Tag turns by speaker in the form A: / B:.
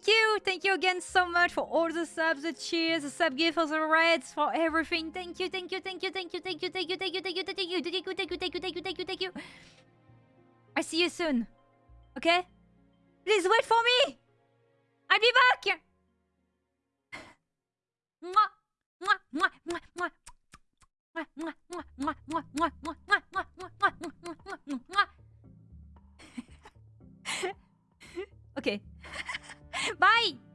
A: Thank you, thank you again so much for all the subs, the cheers, the sub gift, for the reds, for everything. Thank you, thank you, thank you, thank you, thank you, thank you, thank you, thank you, thank you, thank you, thank you, thank you, thank you, thank you, thank you. I see you soon. Okay? Please wait for me. I'll be back. okay. Bye!